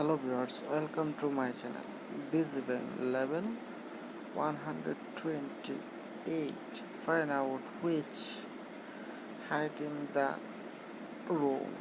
hello viewers welcome to my channel. Visible level 128 find out which hiding the room.